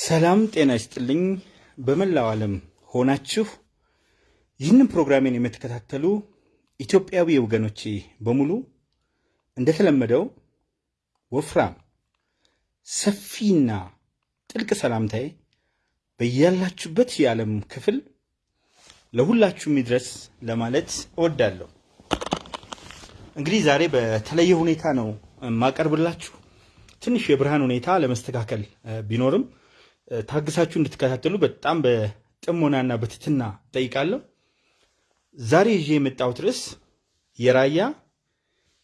ሰላም ጤና ይስጥልኝ። በመላው ዓለም ሆናችሁ ይህንን ፕሮግራሜን የምትከታተሉ ኢትዮጵያዊ ወገኖቼ በሙሉ እንደተለመደው ወፍራም ሰፊና ጥልቅ ሰላምታዬ በያላችሁበት የዓለም ክፍል ለሁላችሁም ይድረስ ለማለት እወዳለሁ። እንግዲህ ዛሬ በተለየ ሁኔታ ነው የማቀርብላችሁ። ትንሽ የብርሃን ሁኔታ ለመስተካከል ቢኖርም ታግሳችሁ እንድትከታተሉ በጣም በጥሞናና በትትና ጠይቃለሁ። ዛሬ ይዤ የመጣሁት ርዕስ የራያ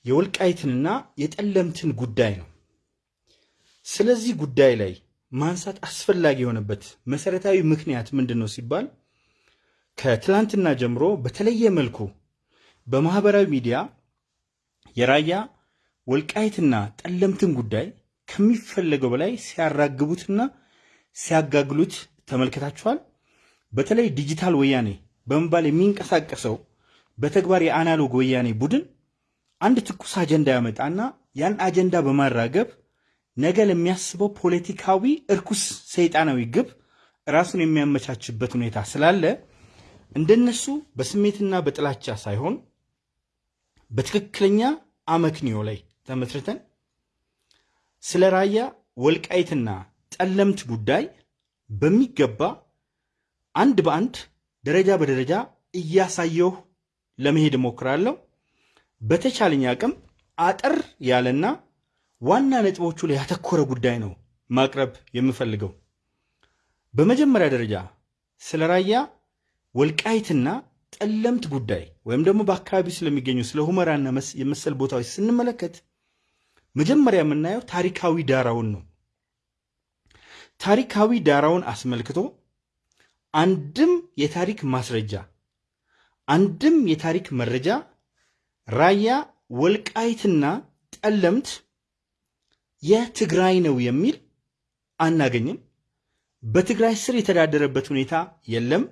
የወልቃይትንና የጠለምትን ጉዳይ ነው። ስለዚህ ጉዳይ ላይ ማንሳት አስፈላጊ የሆነበት መሰረታዊ ምክንያት ምንድን ነው ሲባል ከትላንትና ጀምሮ በተለየ መልኩ በማህበራዊ ሚዲያ የራያ ወልቃይትና ጠለምትን ጉዳይ ከሚፈለገው በላይ ሲያራግቡትና ሲያጋግሉት ተመልክታችኋል። በተለይ ዲጂታል ወያኔ በመባል የሚንቀሳቀሰው በተግባር የአናሎግ ወያኔ ቡድን አንድ ትኩስ አጀንዳ ያመጣና ያን አጀንዳ በማራገብ ነገ ለሚያስበው ፖለቲካዊ እርኩስ ሰይጣናዊ ግብ ራሱን የሚያመቻችበት ሁኔታ ስላለ እንደነሱ በስሜትና በጥላቻ ሳይሆን በትክክለኛ አመክንዮ ላይ ተመስርተን ስለ ራያ ወልቃይትና ጠለምት ጉዳይ በሚገባ አንድ በአንድ ደረጃ በደረጃ እያሳየሁ ለመሄድ እሞክራለሁ። በተቻለኝ አቅም አጠር ያለና ዋና ነጥቦቹ ላይ ያተኮረ ጉዳይ ነው ማቅረብ የምፈልገው። በመጀመሪያ ደረጃ ስለ ራያ ወልቃይትና ጠለምት ጉዳይ ወይም ደግሞ በአካባቢው ስለሚገኙ ስለ ሁመራና የመሰል ቦታዎች ስንመለከት መጀመሪያ የምናየው ታሪካዊ ዳራውን ነው። ታሪካዊ ዳራውን አስመልክቶ አንድም የታሪክ ማስረጃ አንድም የታሪክ መረጃ ራያ ወልቃይትና ጠለምት የትግራይ ነው የሚል አናገኝም። በትግራይ ስር የተዳደረበት ሁኔታ የለም።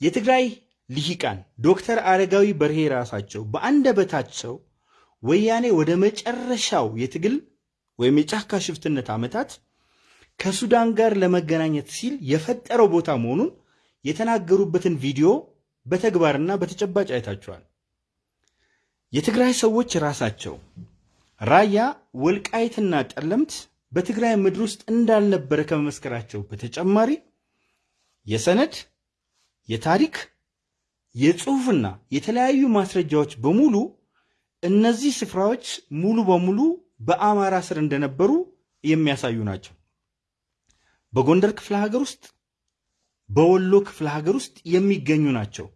የትግራይ ልሂቃን ዶክተር አረጋዊ በርሄ ራሳቸው በአንደበታቸው ወያኔ ወደ መጨረሻው የትግል ወይም የጫካ ሽፍትነት ዓመታት ከሱዳን ጋር ለመገናኘት ሲል የፈጠረው ቦታ መሆኑን የተናገሩበትን ቪዲዮ በተግባርና በተጨባጭ አይታችኋል። የትግራይ ሰዎች ራሳቸው ራያ ወልቃይትና ጠለምት በትግራይ ምድር ውስጥ እንዳልነበረ ከመመስከራቸው በተጨማሪ የሰነድ የታሪክ የጽሑፍና የተለያዩ ማስረጃዎች በሙሉ እነዚህ ስፍራዎች ሙሉ በሙሉ በአማራ ስር እንደነበሩ የሚያሳዩ ናቸው። በጎንደር ክፍለ ሀገር ውስጥ በወሎ ክፍለ ሀገር ውስጥ የሚገኙ ናቸው።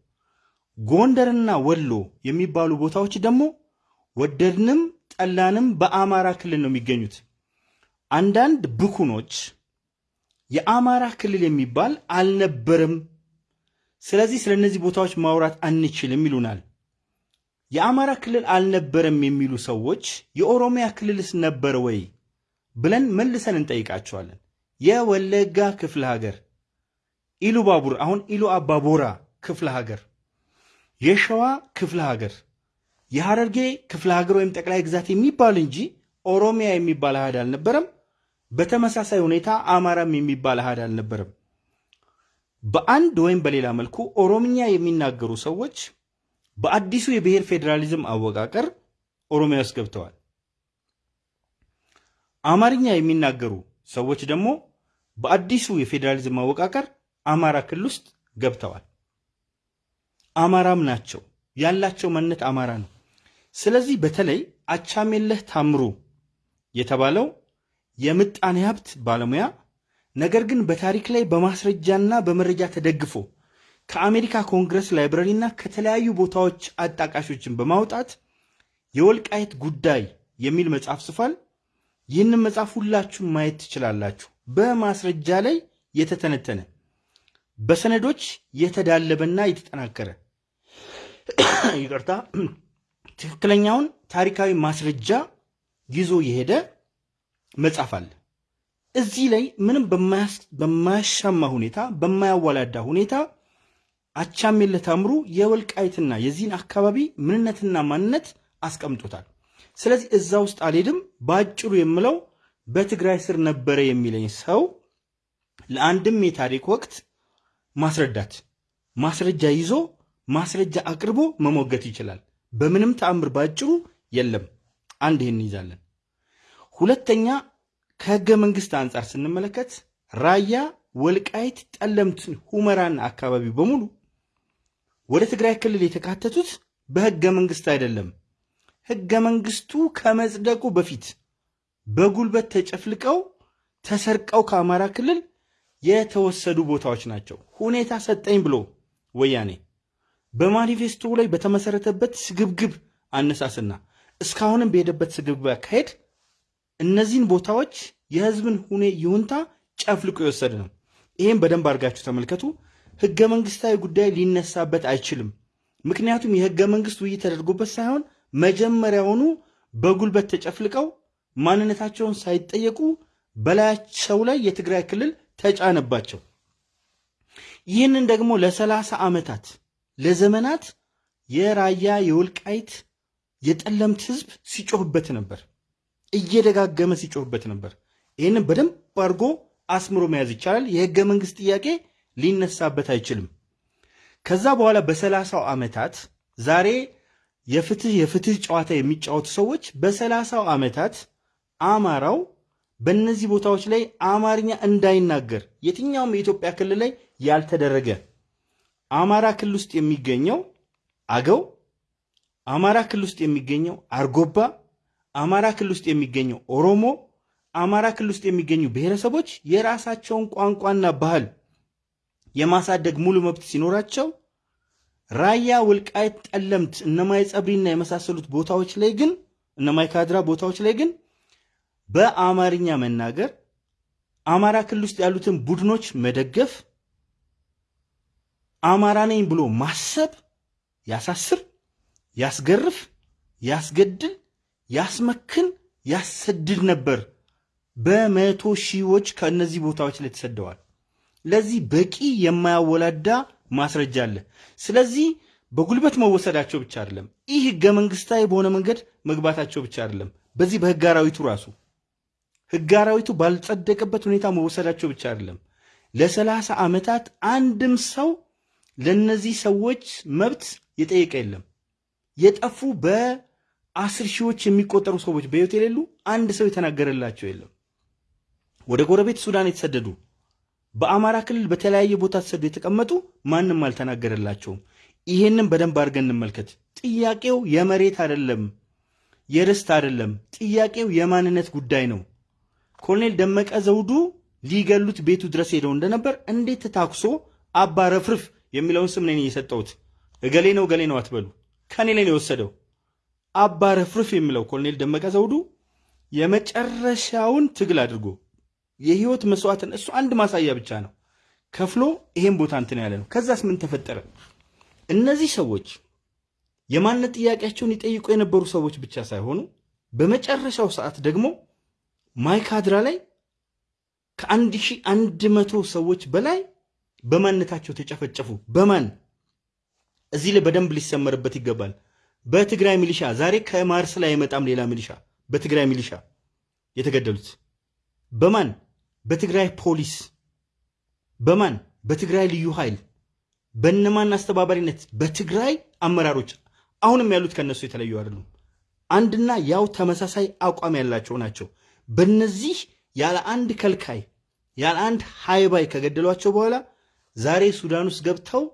ጎንደርና ወሎ የሚባሉ ቦታዎች ደግሞ ወደድንም ጠላንም በአማራ ክልል ነው የሚገኙት። አንዳንድ ብኩኖች የአማራ ክልል የሚባል አልነበርም፣ ስለዚህ ስለ እነዚህ ቦታዎች ማውራት አንችልም ይሉናል። የአማራ ክልል አልነበረም የሚሉ ሰዎች የኦሮሚያ ክልልስ ነበረ ወይ ብለን መልሰን እንጠይቃቸዋለን። የወለጋ ክፍለ ሀገር ኢሉ ባቡር አሁን ኢሉ አባቦራ ክፍለ ሀገር፣ የሸዋ ክፍለ ሀገር፣ የሐረርጌ ክፍለ ሀገር ወይም ጠቅላይ ግዛት የሚባል እንጂ ኦሮሚያ የሚባል አህድ አልነበረም። በተመሳሳይ ሁኔታ አማራም የሚባል አህድ አልነበረም። በአንድ ወይም በሌላ መልኩ ኦሮምኛ የሚናገሩ ሰዎች በአዲሱ የብሔር ፌዴራሊዝም አወቃቀር ኦሮሚያ ውስጥ ገብተዋል። አማርኛ የሚናገሩ ሰዎች ደግሞ በአዲሱ የፌዴራሊዝም አወቃቀር አማራ ክልል ውስጥ ገብተዋል። አማራም ናቸው፣ ያላቸው ማንነት አማራ ነው። ስለዚህ በተለይ አቻሜለህ ታምሩ የተባለው የምጣኔ ሀብት ባለሙያ ነገር ግን በታሪክ ላይ በማስረጃና በመረጃ ተደግፎ ከአሜሪካ ኮንግረስ ላይብረሪና ከተለያዩ ቦታዎች አጣቃሾችን በማውጣት የወልቃይት ጉዳይ የሚል መጽሐፍ ጽፏል። ይህንን መጽሐፍ ሁላችሁም ማየት ትችላላችሁ። በማስረጃ ላይ የተተነተነ በሰነዶች የተዳለበና የተጠናከረ ይቅርታ፣ ትክክለኛውን ታሪካዊ ማስረጃ ይዞ የሄደ መጽሐፍ አለ። እዚህ ላይ ምንም በማያሻማ ሁኔታ በማያዋላዳ ሁኔታ አቻሜለህ ታምሩ የወልቃይትና የዚህን አካባቢ ምንነትና ማንነት አስቀምጦታል። ስለዚህ እዛ ውስጥ አልሄድም። በአጭሩ የምለው በትግራይ ስር ነበረ የሚለኝ ሰው ለአንድም የታሪክ ወቅት ማስረዳት ማስረጃ ይዞ ማስረጃ አቅርቦ መሞገት ይችላል። በምንም ተአምር ባጭሩ የለም። አንድ ይህን ይዛለን። ሁለተኛ ከህገ መንግስት አንጻር ስንመለከት ራያ፣ ወልቃይት፣ ጠለምት፣ ሁመራና አካባቢ በሙሉ ወደ ትግራይ ክልል የተካተቱት በህገ መንግስት አይደለም። ህገ መንግስቱ ከመጽደቁ በፊት በጉልበት ተጨፍልቀው ተሰርቀው ከአማራ ክልል የተወሰዱ ቦታዎች ናቸው። ሁኔታ ሰጠኝ ብሎ ወያኔ በማኒፌስቶ ላይ በተመሰረተበት ስግብግብ አነሳስና እስካሁንም በሄደበት ስግብግብ አካሄድ እነዚህን ቦታዎች የህዝብን ሁኔ ይሁንታ ጨፍልቆ የወሰደ ነው። ይህም በደንብ አድርጋችሁ ተመልከቱ። ህገ መንግስታዊ ጉዳይ ሊነሳበት አይችልም። ምክንያቱም የህገ መንግስት ውይይት ተደርጎበት ሳይሆን መጀመሪያውኑ በጉልበት ተጨፍልቀው ማንነታቸውን ሳይጠየቁ በላያቸው ላይ የትግራይ ክልል ተጫነባቸው። ይህንን ደግሞ ለሰላሳ ዓመታት ለዘመናት የራያ የወልቃይት የጠለምት ህዝብ ሲጮህበት ነበር፣ እየደጋገመ ሲጮህበት ነበር። ይህንን በደንብ አድርጎ አስምሮ መያዝ ይቻላል። የህገ መንግስት ጥያቄ ሊነሳበት አይችልም። ከዛ በኋላ በሰላሳው ዓመታት ዛሬ የፍትህ የፍትህ ጨዋታ የሚጫወቱ ሰዎች በሰላሳው ዓመታት አማራው በእነዚህ ቦታዎች ላይ አማርኛ እንዳይናገር የትኛውም የኢትዮጵያ ክልል ላይ ያልተደረገ አማራ ክልል ውስጥ የሚገኘው አገው፣ አማራ ክልል ውስጥ የሚገኘው አርጎባ፣ አማራ ክልል ውስጥ የሚገኘው ኦሮሞ፣ አማራ ክልል ውስጥ የሚገኙ ብሔረሰቦች የራሳቸውን ቋንቋና ባህል የማሳደግ ሙሉ መብት ሲኖራቸው ራያ፣ ወልቃይት፣ ጠለምት፣ እነማይ ጸብሪና የመሳሰሉት ቦታዎች ላይ ግን እነማይ ካድራ ቦታዎች ላይ ግን በአማርኛ መናገር አማራ ክልል ውስጥ ያሉትን ቡድኖች መደገፍ አማራ ነኝ ብሎ ማሰብ ያሳስር፣ ያስገርፍ፣ ያስገድል፣ ያስመክን፣ ያሰድድ ነበር። በመቶ ሺዎች ከእነዚህ ቦታዎች ላይ ተሰደዋል። ለዚህ በቂ የማያወላዳ ማስረጃ አለ። ስለዚህ በጉልበት መወሰዳቸው ብቻ አይደለም፣ ይህ ህገ መንግስታዊ በሆነ መንገድ መግባታቸው ብቻ አይደለም። በዚህ በህግ አራዊቱ ራሱ ህግ አራዊቱ ባልጸደቀበት ሁኔታ መወሰዳቸው ብቻ አይደለም። ለሰላሳ ዓመታት አንድም ሰው ለነዚህ ሰዎች መብት የጠየቀ የለም። የጠፉ በአስር ሺዎች የሚቆጠሩ ሰዎች በህይወት የሌሉ አንድ ሰው የተናገረላቸው የለም። ወደ ጎረቤት ሱዳን የተሰደዱ በአማራ ክልል በተለያየ ቦታ ተሰዱ የተቀመጡ ማንም አልተናገረላቸውም። ይሄንን በደንብ አድርገን እንመልከት። ጥያቄው የመሬት አይደለም፣ የርስት አይደለም። ጥያቄው የማንነት ጉዳይ ነው። ኮሎኔል ደመቀ ዘውዱ ሊገሉት ቤቱ ድረስ ሄደው እንደነበር እንዴት ታኩሶ አባ ረፍርፍ የሚለውን ስም ነኝ የሰጠሁት። እገሌ ነው እገሌ ነው አትበሉ። ከኔ ላይ ነው የወሰደው። አባ ረፍርፍ የሚለው ኮሎኔል ደመቀ ዘውዱ የመጨረሻውን ትግል አድርጎ የህይወት መስዋዕትን እሱ አንድ ማሳያ ብቻ ነው ከፍሎ ይሄን ቦታ እንትን ያለ ነው። ከዛስ ምን ተፈጠረ? እነዚህ ሰዎች የማንነት ጥያቄያቸውን ይጠይቁ የነበሩ ሰዎች ብቻ ሳይሆኑ በመጨረሻው ሰዓት ደግሞ ማይካድራ ላይ ከአንድ ሺህ አንድ መቶ ሰዎች በላይ በማንነታቸው ተጨፈጨፉ። በማን እዚህ ላይ በደንብ ሊሰመርበት ይገባል። በትግራይ ሚሊሻ ዛሬ ከማርስ ላይ አይመጣም ሌላ ሚሊሻ። በትግራይ ሚሊሻ የተገደሉት በማን በትግራይ ፖሊስ በማን በትግራይ ልዩ ኃይል በነማን አስተባባሪነት በትግራይ አመራሮች አሁንም ያሉት ከነሱ የተለዩ አይደሉም። አንድና ያው ተመሳሳይ አቋም ያላቸው ናቸው። በነዚህ ያለ አንድ ከልካይ ያለ አንድ ሃይባይ ከገደሏቸው በኋላ ዛሬ ሱዳን ውስጥ ገብተው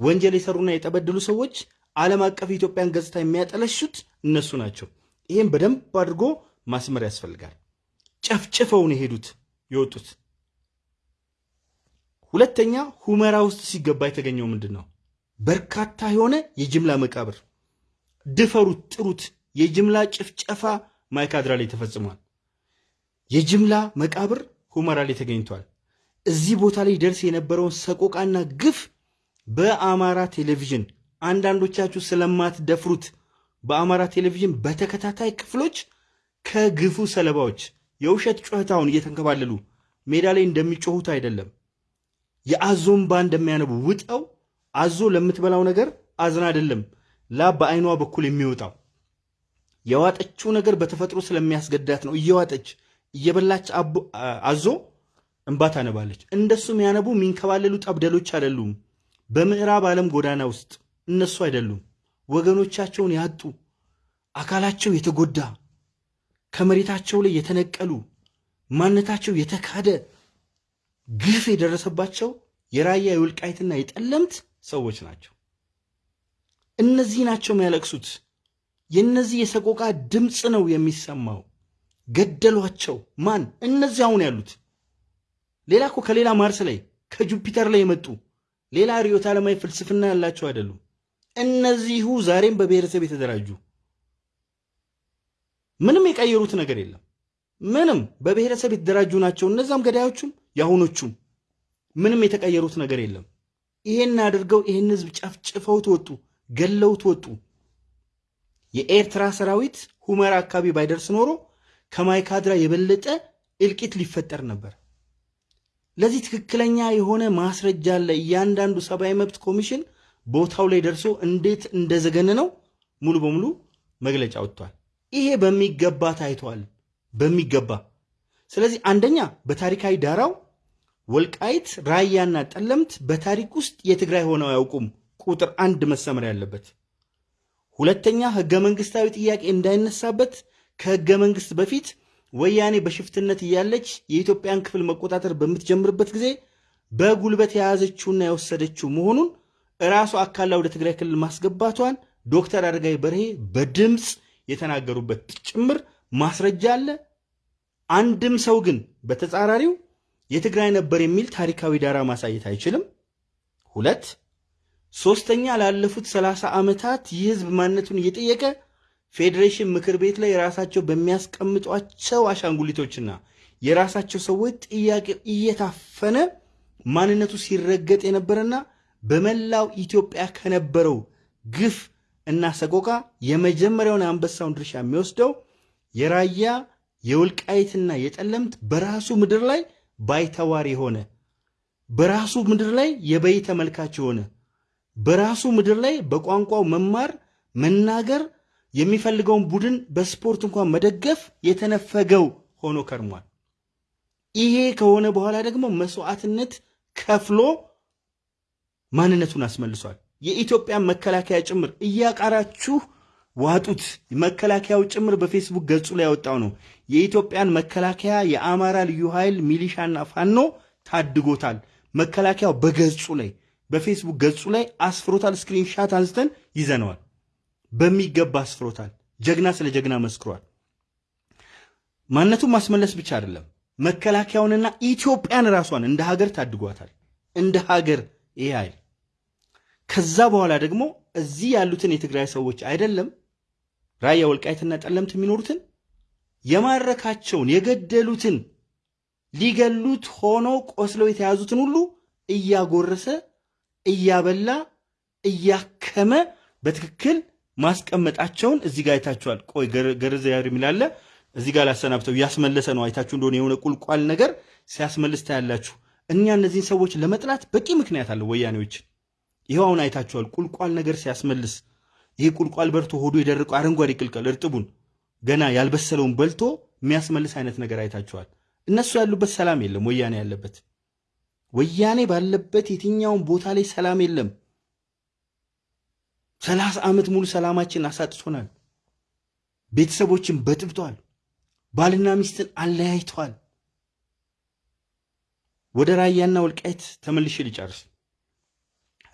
ወንጀል የሰሩና የጠበደሉ ሰዎች ዓለም አቀፍ የኢትዮጵያን ገጽታ የሚያጠለሹት እነሱ ናቸው። ይህም በደንብ አድርጎ ማስመር ያስፈልጋል። ጨፍጭፈውን የሄዱት የወጡት። ሁለተኛ ሁመራ ውስጥ ሲገባ የተገኘው ምንድን ነው? በርካታ የሆነ የጅምላ መቃብር። ድፈሩት፣ ጥሩት። የጅምላ ጭፍጨፋ ማይካድራ ላይ ተፈጽሟል። የጅምላ መቃብር ሁመራ ላይ ተገኝቷል። እዚህ ቦታ ላይ ደርስ የነበረውን ሰቆቃና ግፍ በአማራ ቴሌቪዥን አንዳንዶቻችሁ ስለማትደፍሩት በአማራ ቴሌቪዥን በተከታታይ ክፍሎች ከግፉ ሰለባዎች የውሸት ጩኸታውን እየተንከባለሉ ሜዳ ላይ እንደሚጮሁት አይደለም። የአዞን ባ እንደሚያነቡ ውጠው አዞ ለምትበላው ነገር አዝና አይደለም ላብ በአይኗ በኩል የሚወጣው የዋጠችው ነገር በተፈጥሮ ስለሚያስገዳት ነው። እየዋጠች እየበላች አዞ እንባ ታነባለች። እንደሱ የሚያነቡ የሚንከባለሉ ጠብደሎች አይደሉም። በምዕራብ ዓለም ጎዳና ውስጥ እነሱ አይደሉም። ወገኖቻቸውን ያጡ አካላቸው የተጎዳ ከመሬታቸው ላይ የተነቀሉ ማንነታቸው የተካደ ግፍ የደረሰባቸው የራያ የወልቃይትና የጠለምት ሰዎች ናቸው። እነዚህ ናቸው የሚያለቅሱት። የእነዚህ የሰቆቃ ድምፅ ነው የሚሰማው። ገደሏቸው። ማን? እነዚህ አሁን ያሉት ሌላ እኮ ከሌላ ማርስ ላይ ከጁፒተር ላይ የመጡ ሌላ ርዕዮተ ዓለማዊ ፍልስፍና ያላቸው አይደሉም። እነዚሁ ዛሬም በብሔረሰብ የተደራጁ ምንም የቀየሩት ነገር የለም። ምንም በብሔረሰብ የተደራጁ ናቸው። እነዛም ገዳዮቹም የአሁኖቹም ምንም የተቀየሩት ነገር የለም። ይሄን አድርገው ይሄን ህዝብ ጨፍጭፈውት ወጡ፣ ገለውት ወጡ። የኤርትራ ሰራዊት ሁመራ አካባቢ ባይደርስ ኖሮ ከማይካድራ የበለጠ እልቂት ሊፈጠር ነበር። ለዚህ ትክክለኛ የሆነ ማስረጃ አለ። እያንዳንዱ ሰብአዊ መብት ኮሚሽን ቦታው ላይ ደርሶ እንዴት እንደዘገነ ነው ሙሉ በሙሉ መግለጫ ወጥቷል። ይሄ በሚገባ ታይቷል፣ በሚገባ። ስለዚህ አንደኛ በታሪካዊ ዳራው ወልቃይት ራያና ጠለምት በታሪክ ውስጥ የትግራይ ሆነው አያውቁም። ቁጥር አንድ መሰመር ያለበት። ሁለተኛ ህገ መንግስታዊ ጥያቄ እንዳይነሳበት ከህገ መንግስት በፊት ወያኔ በሽፍትነት እያለች የኢትዮጵያን ክፍል መቆጣጠር በምትጀምርበት ጊዜ በጉልበት የያዘችውና የወሰደችው መሆኑን እራሱ አካላ ወደ ትግራይ ክልል ማስገባቷን ዶክተር አረጋዊ በርሄ በድምፅ የተናገሩበት ጭምር ማስረጃ አለ። አንድም ሰው ግን በተጻራሪው የትግራይ ነበር የሚል ታሪካዊ ዳራ ማሳየት አይችልም። ሁለት ሶስተኛ ላለፉት ሰላሳ ዓመታት ይህ ህዝብ ማንነቱን እየጠየቀ ፌዴሬሽን ምክር ቤት ላይ የራሳቸው በሚያስቀምጧቸው አሻንጉሊቶችና የራሳቸው ሰዎች ጥያቄ እየታፈነ ማንነቱ ሲረገጥ የነበረና በመላው ኢትዮጵያ ከነበረው ግፍ እና ሰቆቃ የመጀመሪያውን አንበሳውን ድርሻ የሚወስደው የራያ የወልቃይትና የጠለምት በራሱ ምድር ላይ ባይተዋር የሆነ በራሱ ምድር ላይ የበይ ተመልካች የሆነ በራሱ ምድር ላይ በቋንቋው መማር መናገር የሚፈልገውን ቡድን በስፖርት እንኳን መደገፍ የተነፈገው ሆኖ ከርሟል። ይሄ ከሆነ በኋላ ደግሞ መስዋዕትነት ከፍሎ ማንነቱን አስመልሷል። የኢትዮጵያን መከላከያ ጭምር እያቃራችሁ ዋጡት። መከላከያው ጭምር በፌስቡክ ገጹ ላይ ያወጣው ነው። የኢትዮጵያን መከላከያ የአማራ ልዩ ኃይል ሚሊሻና ፋኖ ታድጎታል። መከላከያው በገጹ ላይ በፌስቡክ ገጹ ላይ አስፍሮታል። screenshot አንስተን ይዘነዋል። በሚገባ አስፍሮታል። ጀግና ስለ ጀግና መስክሯል። ማንነቱን ማስመለስ ብቻ አይደለም፣ መከላከያውንና ኢትዮጵያን ራሷን እንደ ሀገር ታድጓታል። እንደ ሀገር ይሄ ኃይል ከዛ በኋላ ደግሞ እዚህ ያሉትን የትግራይ ሰዎች አይደለም ራያ ወልቃይትና ጠለምት የሚኖሩትን የማረካቸውን የገደሉትን ሊገሉት ሆኖ ቆስለው የተያዙትን ሁሉ እያጎረሰ እያበላ እያከመ በትክክል ማስቀመጣቸውን እዚህ ጋር አይታችኋል። ቆይ ገርዘ ያር የሚላለ እዚህ ጋር ላሰናብተው እያስመለሰ ነው። አይታችሁ እንደሆነ የሆነ ቁልቋል ነገር ሲያስመልስ ታያላችሁ። እኛ እነዚህን ሰዎች ለመጥላት በቂ ምክንያት አለው ወያኔዎች። ይኸው አሁን አይታችኋል። ቁልቋል ነገር ሲያስመልስ ይሄ ቁልቋል በርቶ ሆዱ የደረቀው አረንጓዴ ቅልቀል እርጥቡን ገና ያልበሰለውን በልቶ የሚያስመልስ አይነት ነገር አይታችኋል። እነሱ ያሉበት ሰላም የለም፣ ወያኔ ያለበት ወያኔ ባለበት የትኛውን ቦታ ላይ ሰላም የለም። ሰላሳ ዓመት ሙሉ ሰላማችን አሳጥቶናል። ቤተሰቦችን በጥብጧል። ባልና ሚስትን አለያይተዋል። ወደ ራያና ወልቃይት ተመልሼ ልጨርስ።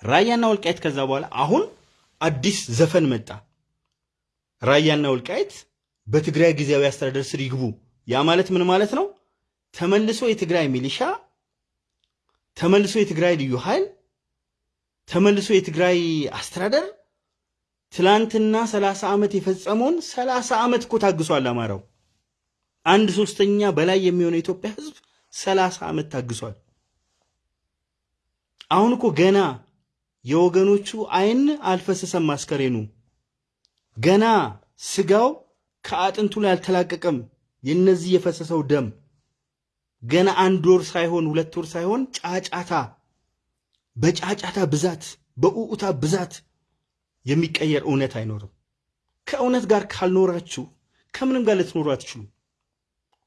ራያና ወልቃይት ከዛ በኋላ አሁን አዲስ ዘፈን መጣ። ራያና ወልቃይት በትግራይ ጊዜያዊ አስተዳደር ስር ይግቡ። ያ ማለት ምን ማለት ነው? ተመልሶ የትግራይ ሚሊሻ፣ ተመልሶ የትግራይ ልዩ ኃይል፣ ተመልሶ የትግራይ አስተዳደር ትላንትና ሰላሳ ዓመት የፈጸመውን ሰላሳ ዓመት እኮ ታግሷል። አማራው አንድ ሶስተኛ በላይ የሚሆነው የኢትዮጵያ ሕዝብ ሰላሳ ዓመት ታግሷል። አሁን እኮ ገና የወገኖቹ አይን አልፈሰሰም። አስከሬኑ ገና ስጋው ከአጥንቱ ላይ አልተላቀቀም። የነዚህ የፈሰሰው ደም ገና አንድ ወር ሳይሆን ሁለት ወር ሳይሆን ጫጫታ በጫጫታ ብዛት በኡኡታ ብዛት የሚቀየር እውነት አይኖርም። ከእውነት ጋር ካልኖራችሁ ከምንም ጋር ልትኖሩ አትችሉ።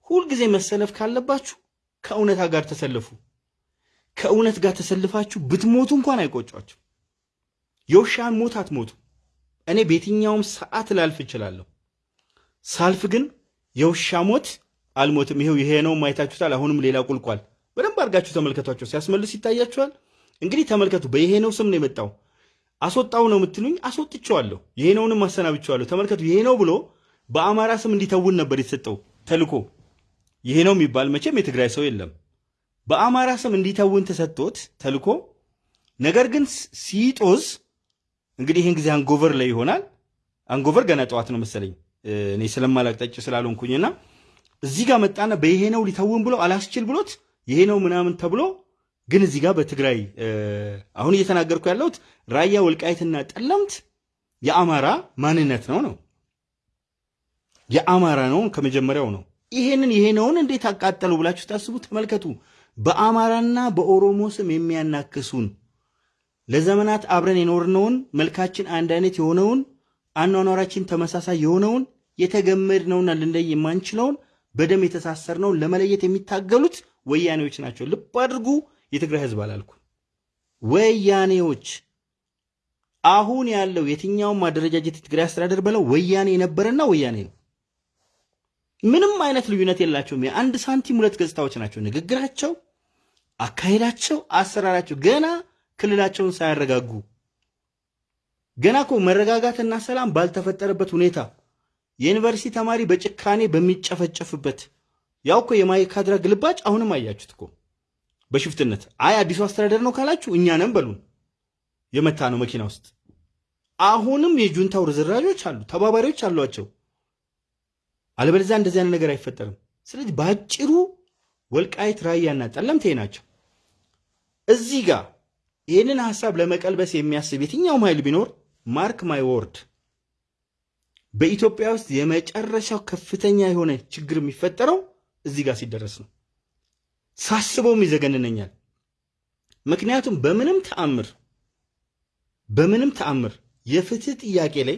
ሁልጊዜ መሰለፍ ካለባችሁ ከእውነታ ጋር ተሰልፉ። ከእውነት ጋር ተሰልፋችሁ ብትሞቱ እንኳን አይቆጫችሁ። የውሻን ሞት አትሞቱ። እኔ በየትኛውም ሰዓት ላልፍ እችላለሁ። ሳልፍ ግን የውሻ ሞት አልሞትም። ይሄው ይሄ ነው ማየታችሁታል። አሁንም ሌላ ቁልቋል በደንብ አድርጋችሁ ተመልከቷቸው። ሲያስመልስ ይታያችኋል። እንግዲህ ተመልከቱ። በይሄ ነው ስም ነው የመጣው። አስወጣው ነው የምትሉኝ፣ አስወጥቼዋለሁ። ይሄ ነውንም አሰናብቼዋለሁ። ተመልከቱ። ይሄ ነው ብሎ በአማራ ስም እንዲተውን ነበር የተሰጠው ተልኮ። ይሄ ነው የሚባል መቼም የትግራይ ሰው የለም። በአማራ ስም እንዲተውን ተሰጥቶት ተልኮ። ነገር ግን ሲጦዝ እንግዲህ ይህን ጊዜ አንጎቨር ላይ ይሆናል። አንጎቨር ገና ጠዋት ነው መሰለኝ እኔ ስለማላቅ ጠጭ ስላልሆንኩኝና እዚህ ጋር መጣና በይሄ ነው ሊተውን ብሎ አላስችል ብሎት ይሄ ነው ምናምን ተብሎ ግን እዚህ ጋር በትግራይ አሁን እየተናገርኩ ያለሁት ራያ ወልቃይትና ጠለምት የአማራ ማንነት ነው ነው የአማራ ነው ከመጀመሪያው ነው። ይሄንን ይሄ ነውን እንዴት አቃጠሉ ብላችሁ ታስቡ። ተመልከቱ። በአማራና በኦሮሞ ስም የሚያናክሱን ለዘመናት አብረን የኖርነውን መልካችን አንድ አይነት የሆነውን አኗኗራችን ተመሳሳይ የሆነውን የተገመድነውና ልንለይ የማንችለውን በደም የተሳሰርነውን ለመለየት የሚታገሉት ወያኔዎች ናቸው። ልብ አድርጉ። የትግራይ ህዝብ አላልኩ፣ ወያኔዎች። አሁን ያለው የትኛውም አደረጃጀት የትግራይ አስተዳደር በለው ወያኔ የነበረና ወያኔ ነው። ምንም አይነት ልዩነት የላቸውም። የአንድ ሳንቲም ሁለት ገጽታዎች ናቸው። ንግግራቸው፣ አካሄዳቸው፣ አሰራራቸው ገና ክልላቸውን ሳያረጋጉ ገና እኮ መረጋጋትና ሰላም ባልተፈጠረበት ሁኔታ የዩኒቨርሲቲ ተማሪ በጭካኔ በሚጨፈጨፍበት ያው እኮ የማይካድራ ግልባጭ አሁንም አያችሁት እኮ በሽፍትነት። አይ አዲሱ አስተዳደር ነው ካላችሁ እኛ ነን በሉን። የመታ ነው መኪና ውስጥ አሁንም የጁንታው ርዝራዦች አሉ፣ ተባባሪዎች አሏቸው። አለበለዚያ እንደዚህ አይነት ነገር አይፈጠርም። ስለዚህ በአጭሩ ወልቃይት ራያና ጠለምቴ ናቸው። እዚህ ጋር ይህንን ሀሳብ ለመቀልበስ የሚያስብ የትኛውም ኃይል ቢኖር ማርክ ማይ ወርድ በኢትዮጵያ ውስጥ የመጨረሻው ከፍተኛ የሆነ ችግር የሚፈጠረው እዚህ ጋር ሲደረስ ነው። ሳስበውም ይዘገንነኛል። ምክንያቱም በምንም ተአምር በምንም ተአምር የፍትህ ጥያቄ ላይ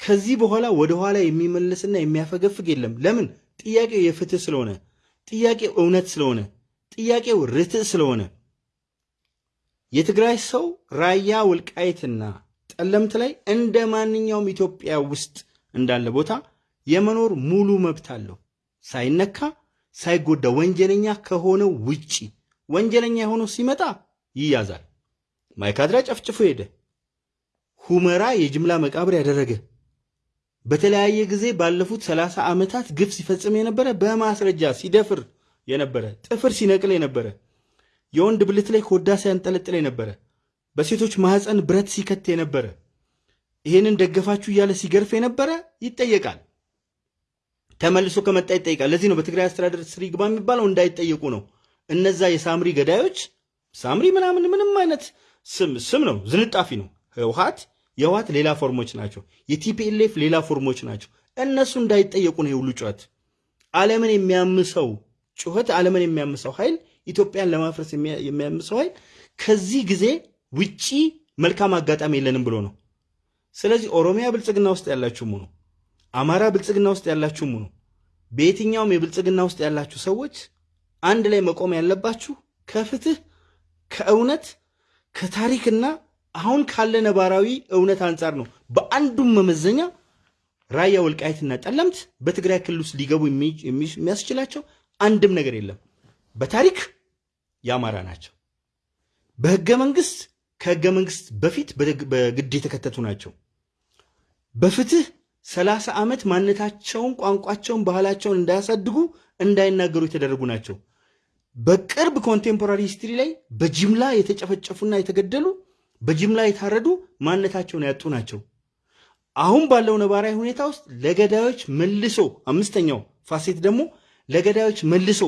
ከዚህ በኋላ ወደኋላ የሚመልስና የሚያፈገፍግ የለም። ለምን? ጥያቄው የፍትህ ስለሆነ፣ ጥያቄው እውነት ስለሆነ፣ ጥያቄው ርትዕ ስለሆነ የትግራይ ሰው ራያ ወልቃይትና ጠለምት ላይ እንደ ማንኛውም ኢትዮጵያ ውስጥ እንዳለ ቦታ የመኖር ሙሉ መብት አለው ሳይነካ ሳይጎዳ ወንጀለኛ ከሆነው ውጪ ወንጀለኛ የሆነው ሲመጣ ይያዛል። ማይካድራ ጨፍጭፎ ሄደ። ሁመራ የጅምላ መቃብር ያደረገ በተለያየ ጊዜ ባለፉት ሰላሳ ዓመታት ግፍ ሲፈጽም የነበረ በማስረጃ ሲደፍር የነበረ ጥፍር ሲነቅል የነበረ የወንድ ብልት ላይ ኮዳ ሲያንጠለጥል የነበረ በሴቶች ማህፀን ብረት ሲከት የነበረ ይህንን ደገፋችሁ እያለ ሲገርፍ የነበረ ይጠየቃል። ተመልሶ ከመጣ ይጠይቃል። ለዚህ ነው በትግራይ አስተዳደር ስር ይግባ የሚባለው እንዳይጠየቁ ነው። እነዛ የሳምሪ ገዳዮች ሳምሪ ምናምን ምንም አይነት ስም ስም ነው፣ ዝንጣፊ ነው። ህውሃት የህወሓት ሌላ ፎርሞች ናቸው። የ TPLF ሌላ ፎርሞች ናቸው። እነሱ እንዳይጠየቁ ነው የሁሉ ጩኸት። ዓለምን የሚያምሰው ጩኸት ዓለምን የሚያምሰው ኃይል ኢትዮጵያን ለማፍረስ የሚያምሰው ኃይል ከዚህ ጊዜ ውጪ መልካም አጋጣሚ የለንም ብሎ ነው። ስለዚህ ኦሮሚያ ብልጽግና ውስጥ ያላችሁም ሁኑ፣ አማራ ብልጽግና ውስጥ ያላችሁም ሁኑ፣ በየትኛውም የብልጽግና ውስጥ ያላችሁ ሰዎች አንድ ላይ መቆም ያለባችሁ ከፍትህ ከእውነት ከታሪክና አሁን ካለ ነባራዊ እውነት አንጻር ነው። በአንዱም መመዘኛ ራያ ወልቃይትና ጠለምት በትግራይ ክልል ውስጥ ሊገቡ የሚያስችላቸው አንድም ነገር የለም። በታሪክ የአማራ ናቸው። በህገ መንግስት ከህገ መንግስት በፊት በግድ የተከተቱ ናቸው። በፍትህ ሰላሳ ዓመት ማንነታቸውን፣ ቋንቋቸውን፣ ባህላቸውን እንዳያሳድጉ እንዳይናገሩ የተደረጉ ናቸው። በቅርብ contemporary history ላይ በጅምላ የተጨፈጨፉና የተገደሉ በጅምላ የታረዱ ማንነታቸውን ያጡ ናቸው። አሁን ባለው ነባራዊ ሁኔታ ውስጥ ለገዳዮች መልሶ አምስተኛው facet ደግሞ ለገዳዮች መልሶ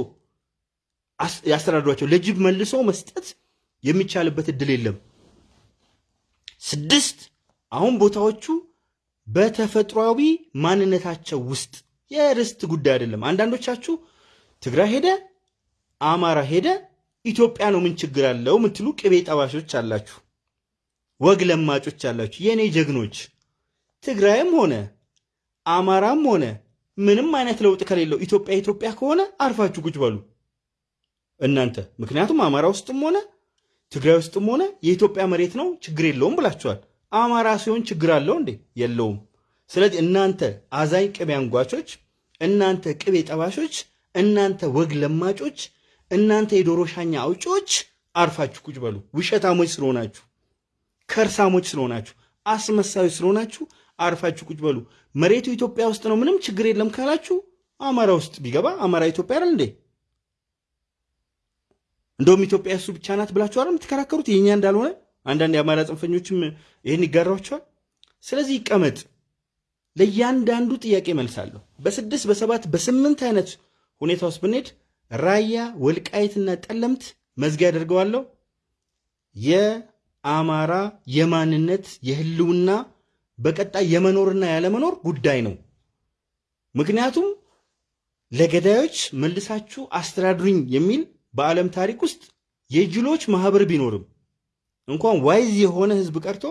ያስተዳድሯቸው ለጅብ መልሶ መስጠት የሚቻልበት እድል የለም። ስድስት አሁን ቦታዎቹ በተፈጥሯዊ ማንነታቸው ውስጥ የርስት ጉዳይ አይደለም። አንዳንዶቻችሁ ትግራይ ሄደ፣ አማራ ሄደ፣ ኢትዮጵያ ነው ምን ችግር አለው የምትሉ ቅቤ ጠባሾች አላችሁ፣ ወግ ለማጮች አላችሁ። የእኔ ጀግኖች ትግራይም ሆነ አማራም ሆነ ምንም አይነት ለውጥ ከሌለው ኢትዮጵያ ኢትዮጵያ ከሆነ አርፋችሁ ቁጭ በሉ። እናንተ ምክንያቱም አማራ ውስጥም ሆነ ትግራይ ውስጥም ሆነ የኢትዮጵያ መሬት ነው ችግር የለውም ብላችኋል። አማራ ሲሆን ችግር አለው እንዴ? የለውም። ስለዚህ እናንተ አዛኝ ቅቤ አንጓቾች፣ እናንተ ቅቤ ጠባሾች፣ እናንተ ወግ ለማጮች፣ እናንተ የዶሮ ሻኛ አውጪዎች አርፋችሁ ቁጭ በሉ። ውሸታሞች ስለሆናችሁ፣ ከርሳሞች ስለሆናችሁ፣ አስመሳዮች ስለሆናችሁ አርፋችሁ ቁጭ በሉ። መሬቱ ኢትዮጵያ ውስጥ ነው፣ ምንም ችግር የለም ካላችሁ አማራ ውስጥ ቢገባ አማራ ኢትዮጵያ አይደል እንዴ? እንደውም ኢትዮጵያ እሱ ብቻ ናት ብላችሁ አይደል የምትከራከሩት? የኛ እንዳልሆነ አንዳንድ የአማራ ጽንፈኞችም ይህን ይጋሯቸዋል። ስለዚህ ይቀመጥ። ለእያንዳንዱ ጥያቄ መልሳለሁ። በስድስት በሰባት በስምንት አይነት ሁኔታ ውስጥ ብንሄድ ራያ ወልቃይትና ጠለምት መዝጊያ አደርገዋለሁ። የአማራ የማንነት የህልውና በቀጣይ የመኖርና ያለመኖር ጉዳይ ነው። ምክንያቱም ለገዳዮች መልሳችሁ አስተዳድሩኝ የሚል በዓለም ታሪክ ውስጥ የጅሎች ማህበር ቢኖርም እንኳን wise የሆነ ህዝብ ቀርቶ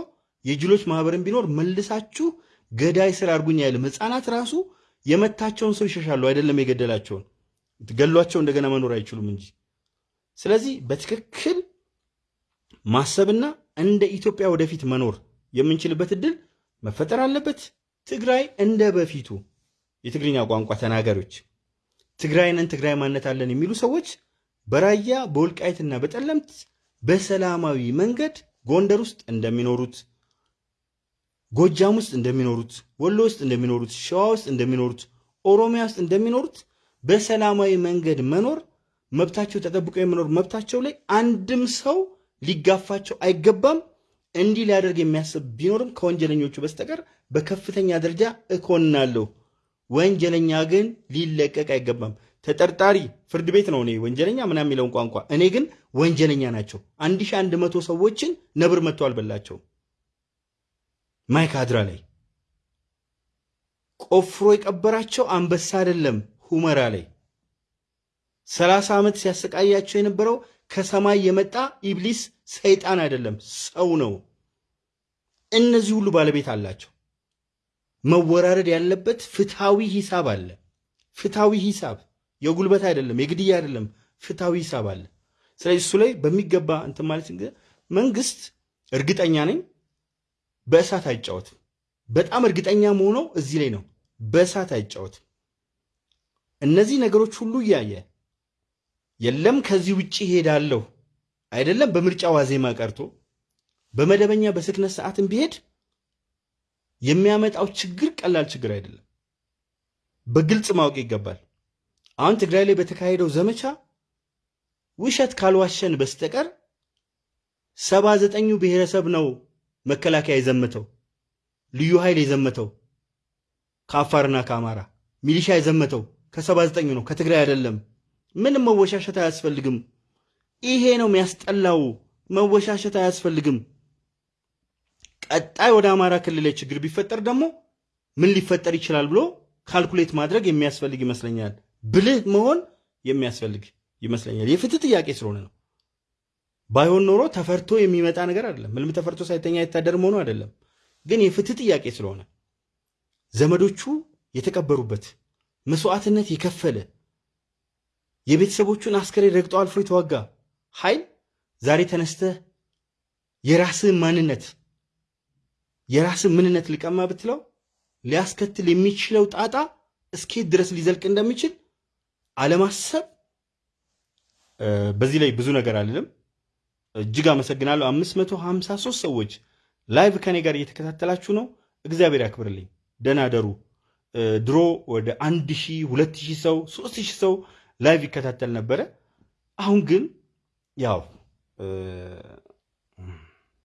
የጅሎች ማህበርን ቢኖር መልሳችሁ ገዳይ ስር አድርጉኝ አይልም። ህፃናት ራሱ የመታቸውን ሰው ይሸሻሉ፣ አይደለም የገደላቸውን ገሏቸው እንደገና መኖር አይችሉም እንጂ። ስለዚህ በትክክል ማሰብና እንደ ኢትዮጵያ ወደፊት መኖር የምንችልበት እድል መፈጠር አለበት። ትግራይ እንደ በፊቱ የትግርኛ ቋንቋ ተናጋሪዎች ትግራይንን ትግራይ ማነት አለን የሚሉ ሰዎች በራያ በወልቃይትና በጠለምት በሰላማዊ መንገድ ጎንደር ውስጥ እንደሚኖሩት፣ ጎጃም ውስጥ እንደሚኖሩት፣ ወሎ ውስጥ እንደሚኖሩት፣ ሸዋ ውስጥ እንደሚኖሩት፣ ኦሮሚያ ውስጥ እንደሚኖሩት በሰላማዊ መንገድ መኖር መብታቸው ተጠብቆ የመኖር መብታቸው ላይ አንድም ሰው ሊጋፋቸው አይገባም። እንዲህ ሊያደርግ የሚያስብ ቢኖርም ከወንጀለኞቹ በስተቀር በከፍተኛ ደረጃ እኮናለሁ። ወንጀለኛ ግን ሊለቀቅ አይገባም። ተጠርጣሪ ፍርድ ቤት ነው እኔ ወንጀለኛ ምናምን የሚለውን ቋንቋ፣ እኔ ግን ወንጀለኛ ናቸው። አንድ ሺህ አንድ መቶ ሰዎችን ነብር መጥቶ አልበላቸው። ማይካድራ ላይ ቆፍሮ የቀበራቸው አንበሳ አይደለም፣ ሁመራ ላይ ሰላሳ ዓመት ሲያሰቃያቸው የነበረው ከሰማይ የመጣ ኢብሊስ ሰይጣን አይደለም፣ ሰው ነው። እነዚህ ሁሉ ባለቤት አላቸው። መወራረድ ያለበት ፍትሐዊ ሂሳብ አለ። ፍትሐዊ ሂሳብ የጉልበት አይደለም፣ የግድያ አይደለም፣ ፍትሐዊ ሂሳብ አለ። ስለዚህ እሱ ላይ በሚገባ እንትን ማለት መንግስት እርግጠኛ ነኝ በእሳት አይጫወትም። በጣም እርግጠኛ መሆነው እዚህ ላይ ነው። በእሳት አይጫወትም። እነዚህ ነገሮች ሁሉ እያየ የለም ከዚህ ውጭ ሄዳለሁ አይደለም በምርጫ ዋዜማ ቀርቶ በመደበኛ በስክነት ሰዓትም ቢሄድ የሚያመጣው ችግር ቀላል ችግር አይደለም። በግልጽ ማወቅ ይገባል። አሁን ትግራይ ላይ በተካሄደው ዘመቻ ውሸት ካልዋሸን በስተቀር ሰባ ዘጠኙ ብሔረሰብ ነው መከላከያ የዘመተው፣ ልዩ ኃይል የዘመተው ከአፋርና ከአማራ ሚሊሻ የዘመተው ከሰባ ዘጠኙ ነው ከትግራይ አይደለም። ምንም መወሻሸት አያስፈልግም። ይሄ ነው የሚያስጠላው። መወሻሸት አያስፈልግም። ቀጣይ ወደ አማራ ክልል ችግር ቢፈጠር ደግሞ ምን ሊፈጠር ይችላል ብሎ ካልኩሌት ማድረግ የሚያስፈልግ ይመስለኛል። ብልህ መሆን የሚያስፈልግ ይመስለኛል። የፍትህ ጥያቄ ስለሆነ ነው። ባይሆን ኖሮ ተፈርቶ የሚመጣ ነገር አይደለም። ምንም ተፈርቶ ሳይተኛ የታደር መሆኑ አይደለም። ግን የፍትህ ጥያቄ ስለሆነ ዘመዶቹ የተቀበሩበት መስዋዕትነት የከፈለ የቤተሰቦቹን አስከሬን ረግጦ አልፎ የተዋጋ ኃይል ዛሬ ተነስተህ የራስህን ማንነት የራስን ምንነት ልቀማ ብትለው ሊያስከትል የሚችለው ጣጣ እስኬት ድረስ ሊዘልቅ እንደሚችል አለማሰብ። በዚህ ላይ ብዙ ነገር አልልም። እጅግ አመሰግናለሁ። 553 ሰዎች live ከኔ ጋር እየተከታተላችሁ ነው። እግዚአብሔር ያክብርልኝ። ደህና ደሩ። ድሮ ወደ አንድ ሺህ ሁለት ሺህ ሰው ሶስት ሺህ ሰው live ይከታተል ነበረ። አሁን ግን ያው